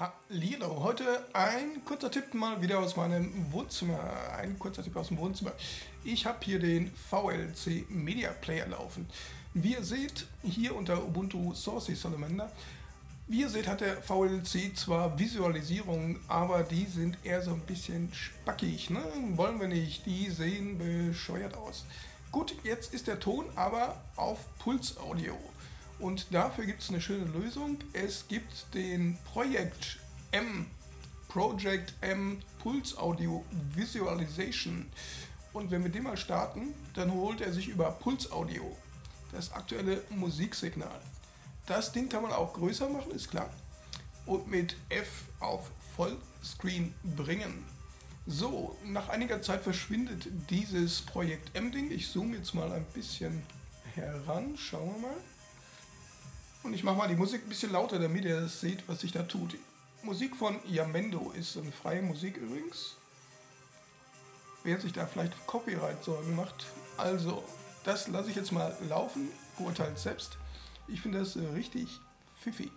Hallo, heute ein kurzer Tipp mal wieder aus meinem Wohnzimmer. Ein kurzer Tipp aus dem Wohnzimmer. Ich habe hier den VLC Media Player laufen. Wie ihr seht, hier unter Ubuntu Source Salamander, wie ihr seht, hat der VLC zwar Visualisierungen, aber die sind eher so ein bisschen spackig. Ne? Wollen wir nicht, die sehen bescheuert aus. Gut, jetzt ist der Ton aber auf Pulsaudio. Und dafür gibt es eine schöne Lösung. Es gibt den Projekt M, Project M Pulse Audio Visualization. Und wenn wir den mal starten, dann holt er sich über Pulse Audio das aktuelle Musiksignal. Das Ding kann man auch größer machen, ist klar. Und mit F auf Vollscreen bringen. So, nach einiger Zeit verschwindet dieses Projekt M-Ding. Ich zoome jetzt mal ein bisschen heran. Schauen wir mal. Und ich mache mal die Musik ein bisschen lauter, damit ihr das seht, was sich da tut. Musik von Yamendo ist eine freie Musik übrigens. Wer sich da vielleicht Copyright-Sorgen macht. Also, das lasse ich jetzt mal laufen. Beurteilt selbst. Ich finde das richtig pfiffig.